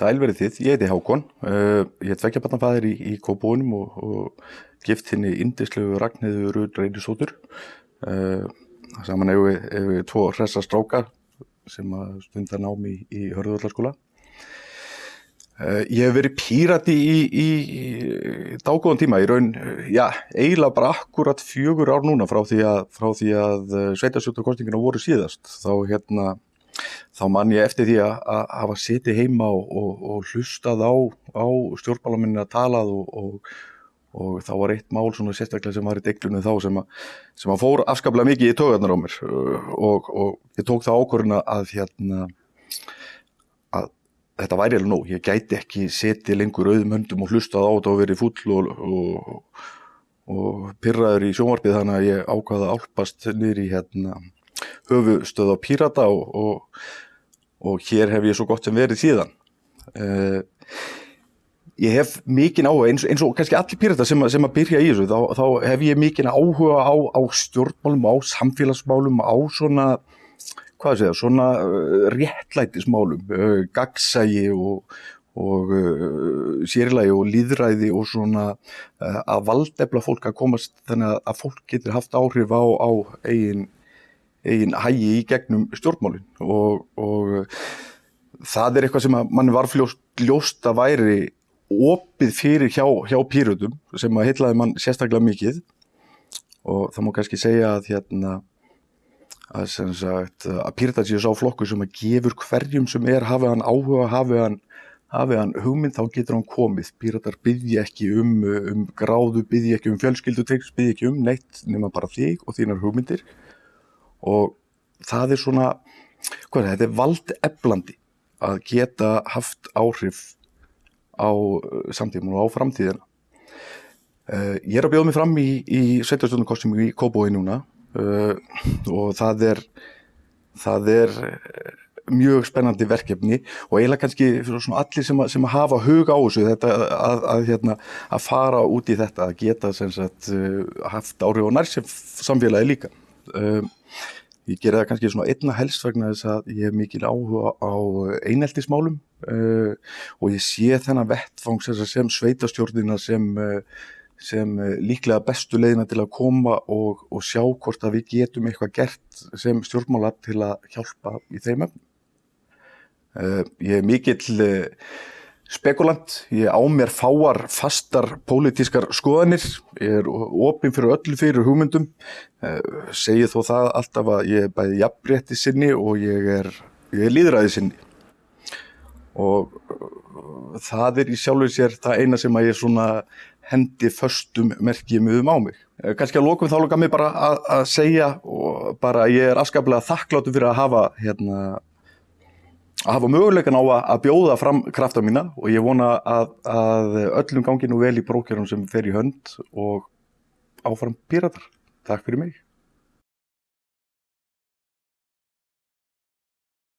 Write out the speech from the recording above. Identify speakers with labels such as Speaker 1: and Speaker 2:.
Speaker 1: Sælverið þið, ég heiti Hákon, uh, ég er tveggjabarnafæðir í, í Kópónum og, og gift henni indislegu Ragnhildur Rúd Reynisótur. Uh, saman hefur við, hefur við tvo hressa strákar sem stundar námi í, í Hörðvöldarskóla. Uh, ég hef verið pírati í, í, dágóðan tíma, í raun, já, eiginlega bara akkurat fjögur ár núna frá því að, að sveitasjóttarkostingina voru síðast. Þá hérna þá man ég eftir því að, að hafa setið heima og, og, og hlustað á, á stjórnbálaminni að talað og, og þá var eitt mál svona sérstaklega sem var í deglunum þá sem að, sem að fór afskaplega mikið í tögarnar á mér. Og ég tók það ákvörðuna að hérna að þetta væri alveg nóg, ég gæti ekki setið lengur auðum höndum og hlustað á þetta og verið full og pyrraður í sjónvarpið þannig að ég ákvaða álpast niður í hérna höfustöð á Pírata og, og, og hér hef ég svo gott sem verið síðan. Uh, ég hef mikinn áhuga, eins, eins og kannski allir Pírata sem, sem að byrja í þessu, þá, þá hef ég mikinn áhuga á, á stjórnmálum, á samfélagsmálum, á svona, hvað segja, svona uh, réttlætismálum, uh, gagsægi og, og uh, sérlægi og líðræði og svona uh, að valdefla fólk að komast þannig að fólk getur haft áhrif á, á eigin eigin hægi í gegnum stjórnmálinn og, og það er eitthvað sem mann var fljóst, ljóst að væri opið fyrir hjá, hjá pýrutum sem að heitlaði mann sérstaklega mikið. Og það má kannski segja að hérna að, sagt, að pýrta sér sá flokku sem að gefur hverjum sem er hafið hann áhuga, hafið hann, hafið hann hugmynd þá getur hann komið, pýratar byggja ekki um, um gráðu, byggja ekki um fjölskyldu, byggja ekki um neitt nema bara þig og þínar hugmyndir og það er svona, hvað er það, þetta er valdeflandi að geta haft áhrif á uh, samtíman og á framtíðina. Uh, ég er að bjóða mig fram í, í sveitarstjórnarkostum í Kóbói núna uh, og það er, það er mjög spennandi verkefni og eiginlega kannski allir sem að, sem að hafa hug á þessu þetta að, að, hérna, að fara út í þetta að geta sagt, uh, haft áhrif á nærsef samfélagi líka. Uh, Ég gera það kannski svona einna helst vegna þess að ég hef mikil áhuga á eineltismálum uh, og ég sé þennan vettfangs sem sveitastjórnina sem, sem líklega bestu leiðina til að koma og, og sjá hvort að við getum eitthvað gert sem stjórnmála til að hjálpa í þeim öfnum. Uh, ég er mikill uh, spekulant, ég á mér fáar fastar pólitískar skoðanir, ég er opinn fyrir öllu fyrir hugmyndum, eh, segi þó það alltaf að ég er bæði jafnrétti sinni og ég er, er líðræði sinni. Og eh, það er í sjálfur sér það eina sem að ég svona hendi förstum merkjum um á mig. Eh, Kanski að lókum þá lóka mig bara að, að segja og bara ég er afskaplega þakkláttu fyrir að hafa hérna að hafa möguleikan á að bjóða fram krafta mína og ég vona að, að öllum gangi nú vel í brókjörnum sem fer í hönd og áfram píratar. Takk fyrir mig.